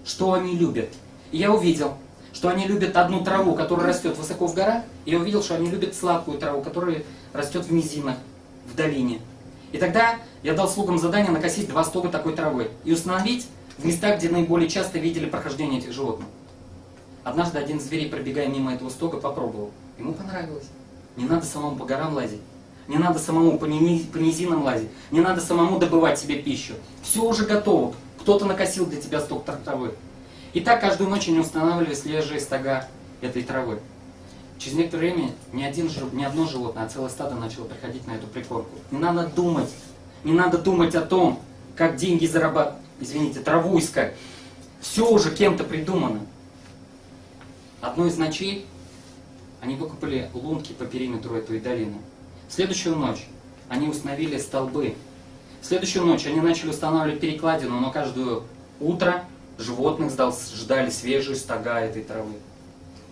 что они любят. И я увидел, что они любят одну траву, которая растет высоко в горах, и я увидел, что они любят сладкую траву, которая растет в низинах, в долине. И тогда я дал слугам задание накосить два стога такой травы и установить в местах, где наиболее часто видели прохождение этих животных. Однажды один из зверей, пробегая мимо этого стога, попробовал. Ему понравилось. Не надо самому по горам лазить. Не надо самому по, низинам лазить. Не надо самому добывать себе пищу. Все уже готово. Кто-то накосил для тебя сток травы. И так каждую ночь они устанавливали свежие стога этой травы. Через некоторое время ни, один, ни одно животное, а целое стадо начало приходить на эту прикормку. Не надо думать, не надо думать о том, как деньги зарабатывать, извините, траву искать. Все уже кем-то придумано. Одной из ночей они выкупали лунки по периметру этой долины. В следующую ночь они установили столбы. В следующую ночь они начали устанавливать перекладину, но каждое утро животных ждали свежие стога этой травы.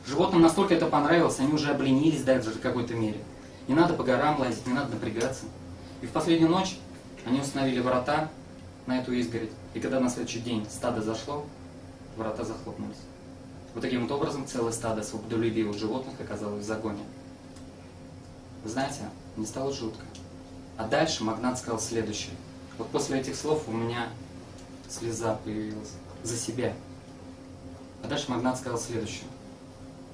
Животным настолько это понравилось, они уже обленились даже в какой-то мере. Не надо по горам лазить, не надо напрягаться. И в последнюю ночь они установили врата на эту изгородь. И когда на следующий день стадо зашло, врата захлопнулись. Вот таким вот образом целое стадо свободолюбивых животных оказалось в загоне. Вы знаете, мне стало жутко. А дальше Магнат сказал следующее. Вот после этих слов у меня слеза появилась за себя. А дальше Магнат сказал следующее.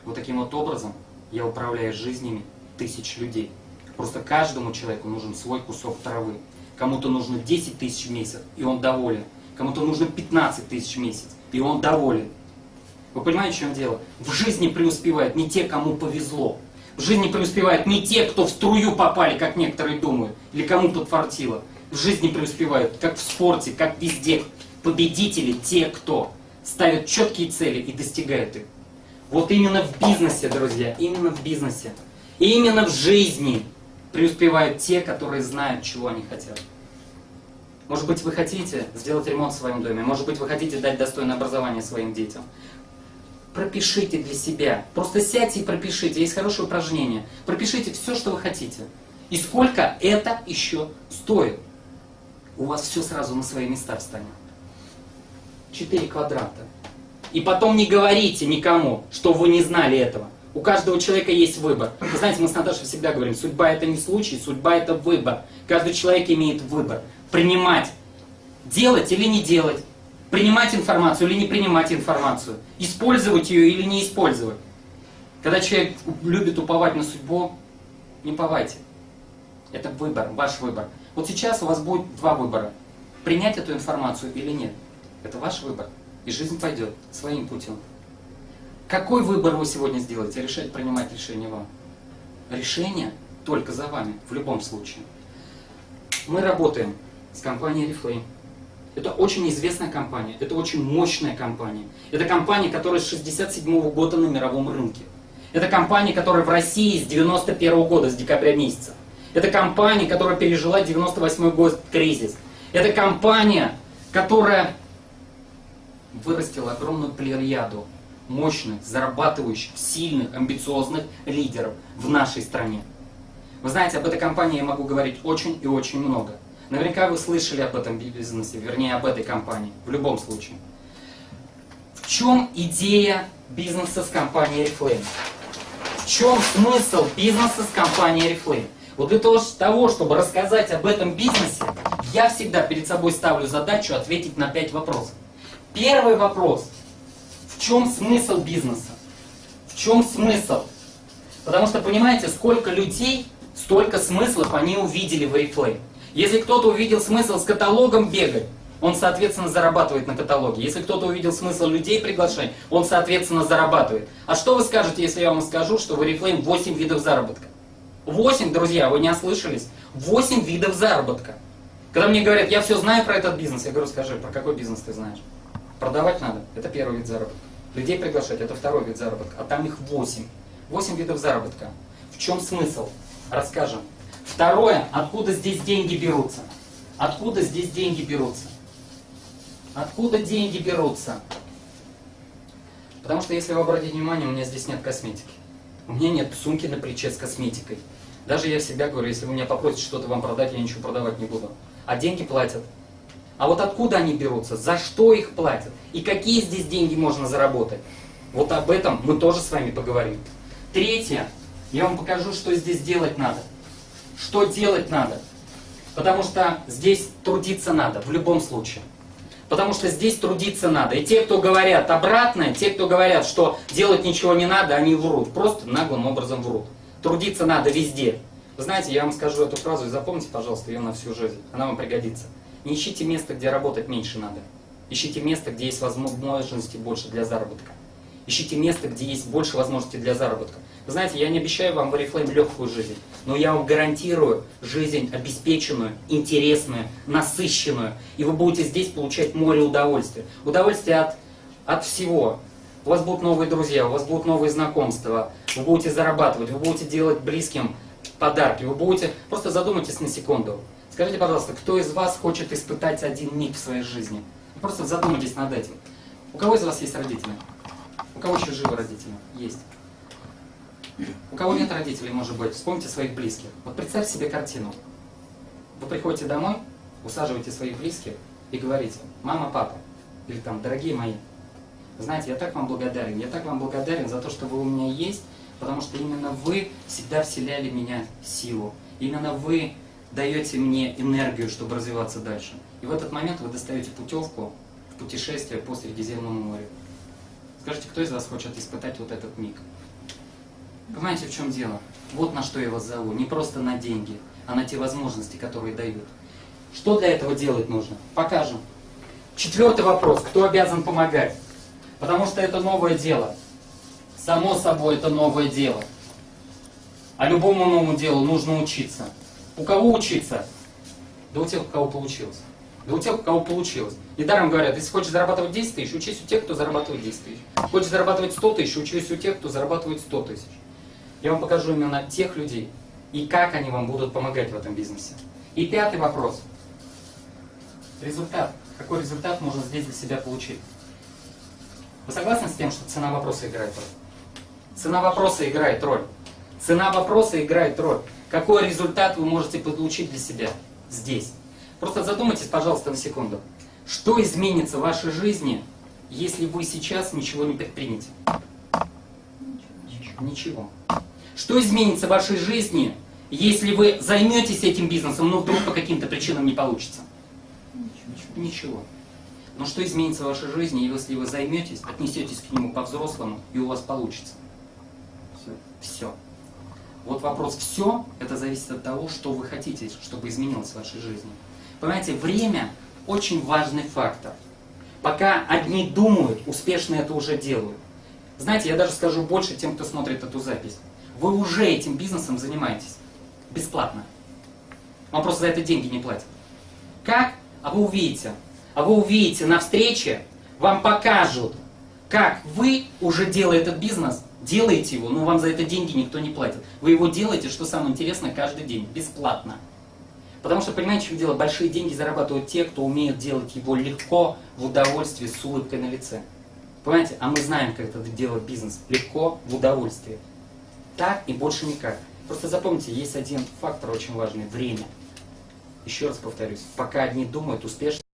Вот таким вот образом я управляю жизнями тысяч людей. Просто каждому человеку нужен свой кусок травы. Кому-то нужно 10 тысяч в месяц, и он доволен. Кому-то нужно 15 тысяч в месяц, и он доволен. Вы понимаете, в чем дело? В жизни преуспевают не те, кому повезло. В жизни преуспевают не те, кто в струю попали, как некоторые думают, или кому подфартило. В жизни преуспевают, как в спорте, как везде. Победители те, кто ставят четкие цели и достигают их. Вот именно в бизнесе, друзья, именно в бизнесе. И именно в жизни преуспевают те, которые знают, чего они хотят. Может быть, вы хотите сделать ремонт в своем доме, может быть, вы хотите дать достойное образование своим детям. Пропишите для себя. Просто сядьте и пропишите. Есть хорошее упражнение. Пропишите все, что вы хотите. И сколько это еще стоит. У вас все сразу на свои места встанет. Четыре квадрата. И потом не говорите никому, что вы не знали этого. У каждого человека есть выбор. Вы знаете, мы с Наташей всегда говорим, судьба это не случай, судьба это выбор. Каждый человек имеет выбор. Принимать, делать или не делать. Принимать информацию или не принимать информацию. Использовать ее или не использовать. Когда человек любит уповать на судьбу, не уповайте. Это выбор, ваш выбор. Вот сейчас у вас будет два выбора. Принять эту информацию или нет. Это ваш выбор. И жизнь пойдет своим путем. Какой выбор вы сегодня сделаете? Решать, принимать решение вам. Решение только за вами, в любом случае. Мы работаем с компанией Reflame. Это очень известная компания, это очень мощная компания. Это компания, которая с 67 года на мировом рынке. Это компания, которая в России с 91 года, с декабря месяца. Это компания, которая пережила 98 год кризис. Это компания, которая вырастила огромную плеяду мощных, зарабатывающих, сильных, амбициозных лидеров в нашей стране. Вы знаете, об этой компании я могу говорить очень и очень много. Наверняка вы слышали об этом бизнесе, вернее об этой компании, в любом случае. В чем идея бизнеса с компанией Reflame? В чем смысл бизнеса с компанией Reflame? Вот для того, чтобы рассказать об этом бизнесе, я всегда перед собой ставлю задачу ответить на пять вопросов. Первый вопрос. В чем смысл бизнеса? В чем смысл? Потому что, понимаете, сколько людей, столько смыслов они увидели в Oriflame. Если кто-то увидел смысл с каталогом бегать, он, соответственно, зарабатывает на каталоге. Если кто-то увидел смысл людей приглашать, он, соответственно, зарабатывает. А что вы скажете, если я вам скажу, что в Oriflame 8 видов заработка? 8, друзья, вы не ослышались? 8 видов заработка. Когда мне говорят, я все знаю про этот бизнес, я говорю, скажи, про какой бизнес ты знаешь? Продавать надо, это первый вид заработка. Людей приглашать, это второй вид заработка. А там их 8. 8 видов заработка. В чем смысл? Расскажем. Второе, откуда здесь деньги берутся? Откуда здесь деньги берутся? Откуда деньги берутся? Потому что, если вы обратите внимание, у меня здесь нет косметики. У меня нет сумки на плече с косметикой. Даже я всегда говорю, если вы меня попросите что-то вам продать, я ничего продавать не буду. А деньги платят. А вот откуда они берутся? За что их платят? И какие здесь деньги можно заработать? Вот об этом мы тоже с вами поговорим. Третье. Я вам покажу, что здесь делать надо. Что делать надо? Потому что здесь трудиться надо, в любом случае. Потому что здесь трудиться надо. И те, кто говорят обратное, те, кто говорят, что делать ничего не надо, они врут. Просто наглым образом врут. Трудиться надо везде. Вы знаете, я вам скажу эту фразу и запомните, пожалуйста, ее на всю жизнь. Она вам пригодится. Не ищите место, где работать меньше надо. Ищите место, где есть возможности больше для заработка. Ищите место, где есть больше возможностей для заработка. Знаете, я не обещаю вам в Oriflame легкую жизнь, но я вам гарантирую жизнь обеспеченную, интересную, насыщенную. И вы будете здесь получать море удовольствия. Удовольствие от, от всего. У вас будут новые друзья, у вас будут новые знакомства, вы будете зарабатывать, вы будете делать близким подарки, вы будете... Просто задумайтесь на секунду. Скажите, пожалуйста, кто из вас хочет испытать один миг в своей жизни? Просто задумайтесь над этим. У кого из вас есть родители? У кого еще живы родители? Есть. У кого нет родителей, может быть, вспомните своих близких. Вот представьте себе картину. Вы приходите домой, усаживаете своих близких и говорите, мама, папа, или там, дорогие мои, знаете, я так вам благодарен, я так вам благодарен за то, что вы у меня есть, потому что именно вы всегда вселяли меня силу. Именно вы даете мне энергию, чтобы развиваться дальше. И в этот момент вы достаете путевку в путешествие по Средиземному морю. Скажите, кто из вас хочет испытать вот этот миг? Понимаете, в чем дело? Вот на что я вас зову. Не просто на деньги, а на те возможности, которые дают. Что для этого делать нужно? Покажем. Четвертый вопрос. Кто обязан помогать? Потому что это новое дело. Само собой, это новое дело. А любому новому делу нужно учиться. У кого учиться? Да у тех, у кого получилось. Да у тех, у кого получилось. Недаром говорят, если хочешь зарабатывать 10 тысяч, учись у тех, кто зарабатывает 10 тысяч. Хочешь зарабатывать 100 тысяч, учись у тех, кто зарабатывает 100 тысяч. Я вам покажу именно тех людей и как они вам будут помогать в этом бизнесе. И пятый вопрос. Результат. Какой результат можно здесь для себя получить? Вы согласны с тем, что цена вопроса играет роль? Цена вопроса играет роль. Цена вопроса играет роль. Какой результат вы можете получить для себя здесь? Просто задумайтесь, пожалуйста, на секунду. Что изменится в вашей жизни, если вы сейчас ничего не предпримете? Ничего. Что изменится в вашей жизни, если вы займетесь этим бизнесом, но вдруг по каким-то причинам не получится? Ничего. Но что изменится в вашей жизни, если вы займетесь, отнесетесь к нему по-взрослому, и у вас получится? Все. Все. Вот вопрос «все» – это зависит от того, что вы хотите, чтобы изменилось в вашей жизни. Понимаете, время – очень важный фактор. Пока одни думают, успешно это уже делают. Знаете, я даже скажу больше тем, кто смотрит эту запись. Вы уже этим бизнесом занимаетесь. Бесплатно. Вам просто за это деньги не платят. Как? А вы увидите. А вы увидите на встрече, вам покажут, как вы, уже делая этот бизнес, делаете его, но вам за это деньги никто не платит. Вы его делаете, что самое интересное, каждый день, бесплатно. Потому что, понимаете, чем дело? Большие деньги зарабатывают те, кто умеет делать его легко, в удовольствии, с улыбкой на лице. Понимаете? А мы знаем, как это делать бизнес. Легко, в удовольствии. Так и больше никак. Просто запомните, есть один фактор очень важный – время. Еще раз повторюсь, пока одни думают успешно,